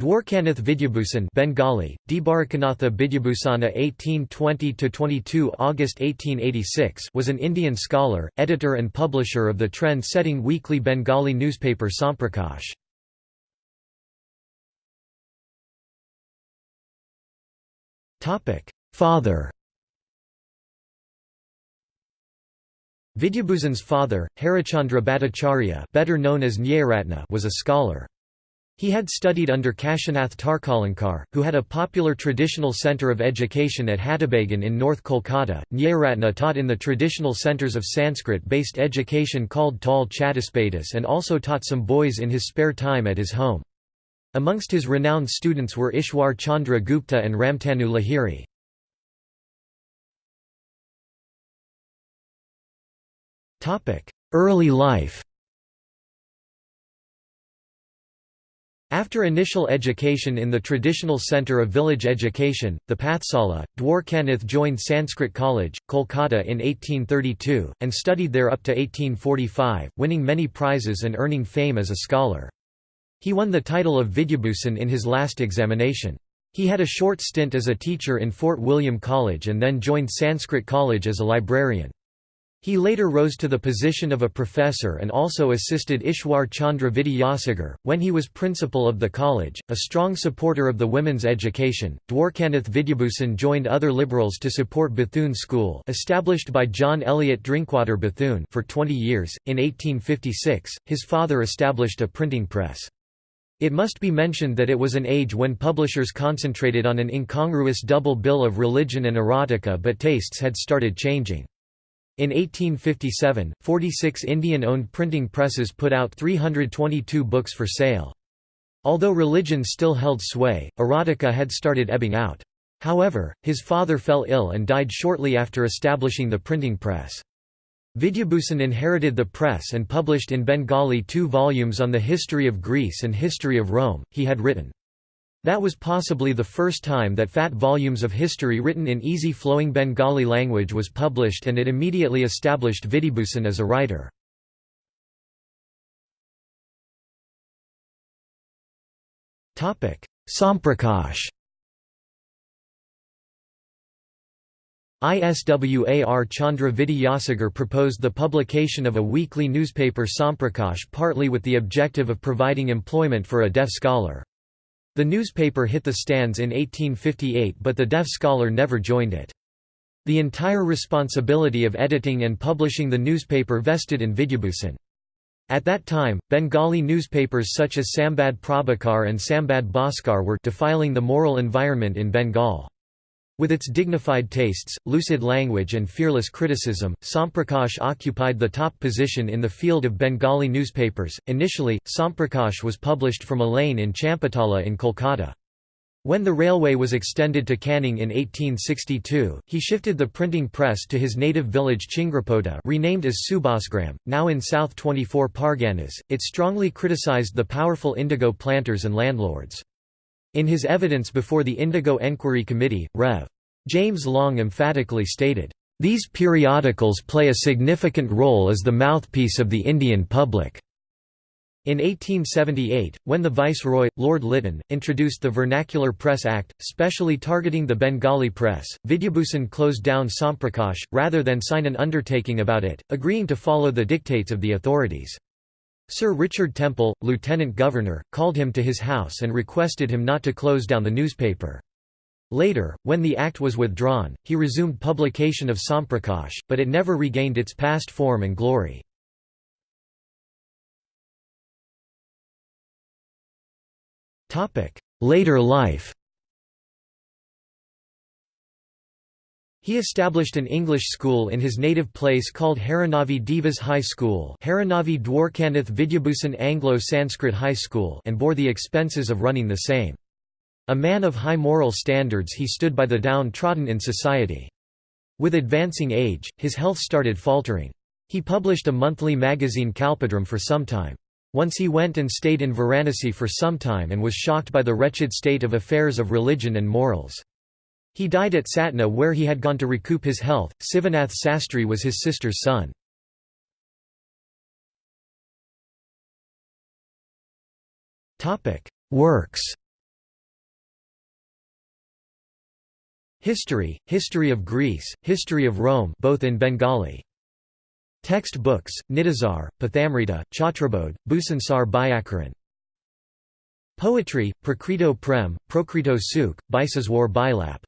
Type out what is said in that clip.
Dwarkanath Vidyabhusan Bengali, Dibarakanatha Vidyabhusana 1820–22 August 1886 was an Indian scholar, editor and publisher of the trend-setting weekly Bengali newspaper Samprakash. Father Vidyabhusan's father, Harichandra Bhattacharya better known as Nyayaratna was a scholar. He had studied under Kashinath Tarkalankar, who had a popular traditional centre of education at Hattibagan in North Kolkata. Nyayaratna taught in the traditional centres of Sanskrit-based education called Tal Chatuspadas and also taught some boys in his spare time at his home. Amongst his renowned students were Ishwar Chandra Gupta and Ramtanu Lahiri. Early life After initial education in the traditional centre of village education, the Pathsala, Dwarkanath joined Sanskrit College, Kolkata in 1832, and studied there up to 1845, winning many prizes and earning fame as a scholar. He won the title of Vidyabhusan in his last examination. He had a short stint as a teacher in Fort William College and then joined Sanskrit College as a librarian. He later rose to the position of a professor and also assisted Ishwar Chandra Vidyasagar. When he was principal of the college, a strong supporter of the women's education, Dwarkanath Vidyabhusan joined other liberals to support Bethune School established by John Eliot Drinkwater Bethune for 20 years. In 1856, his father established a printing press. It must be mentioned that it was an age when publishers concentrated on an incongruous double bill of religion and erotica but tastes had started changing. In 1857, 46 Indian-owned printing presses put out 322 books for sale. Although religion still held sway, erotica had started ebbing out. However, his father fell ill and died shortly after establishing the printing press. Vidyabhusan inherited the press and published in Bengali two volumes on the history of Greece and history of Rome. He had written, that was possibly the first time that fat volumes of history written in easy-flowing Bengali language was published and it immediately established Vidyabhusan as a writer. Samprakash ISWAR Chandra Vidyasagar proposed the publication of a weekly newspaper Samprakash partly with the objective of providing employment for a deaf scholar. The newspaper hit the stands in 1858 but the deaf scholar never joined it. The entire responsibility of editing and publishing the newspaper vested in Vidyabhusan. At that time, Bengali newspapers such as Sambad Prabhakar and Sambad Bhaskar were defiling the moral environment in Bengal. With its dignified tastes, lucid language and fearless criticism, Samprakash occupied the top position in the field of Bengali newspapers. Initially, Samprakash was published from a lane in Champatala in Kolkata. When the railway was extended to Canning in 1862, he shifted the printing press to his native village Chingrapoda renamed as Subhasgram, now in South 24 Parganas. It strongly criticized the powerful indigo planters and landlords. In his evidence before the Indigo Enquiry Committee, Rev. James Long emphatically stated, "...these periodicals play a significant role as the mouthpiece of the Indian public." In 1878, when the Viceroy, Lord Lytton, introduced the Vernacular Press Act, specially targeting the Bengali press, Vidyabhusan closed down Samprakash, rather than sign an undertaking about it, agreeing to follow the dictates of the authorities. Sir Richard Temple, Lieutenant Governor, called him to his house and requested him not to close down the newspaper. Later, when the act was withdrawn, he resumed publication of Samprakash, but it never regained its past form and glory. Later life He established an English school in his native place called Harinavi Divas High School Harinavi Dwarkanath Vidyabhusan Anglo-Sanskrit High School and bore the expenses of running the same. A man of high moral standards he stood by the downtrodden in society. With advancing age, his health started faltering. He published a monthly magazine Kalpadrum for some time. Once he went and stayed in Varanasi for some time and was shocked by the wretched state of affairs of religion and morals. He died at Satna where he had gone to recoup his health. Sivanath Sastry was his sister's son. Works History, History of Greece, History of Rome both in Bengali. Text books, Nitizar, Pathamrita, Chhatrabodh, Bhusansar Byakaran. Poetry, Prakrito Prem, Prokrito Sukh, Biseswar Bilap.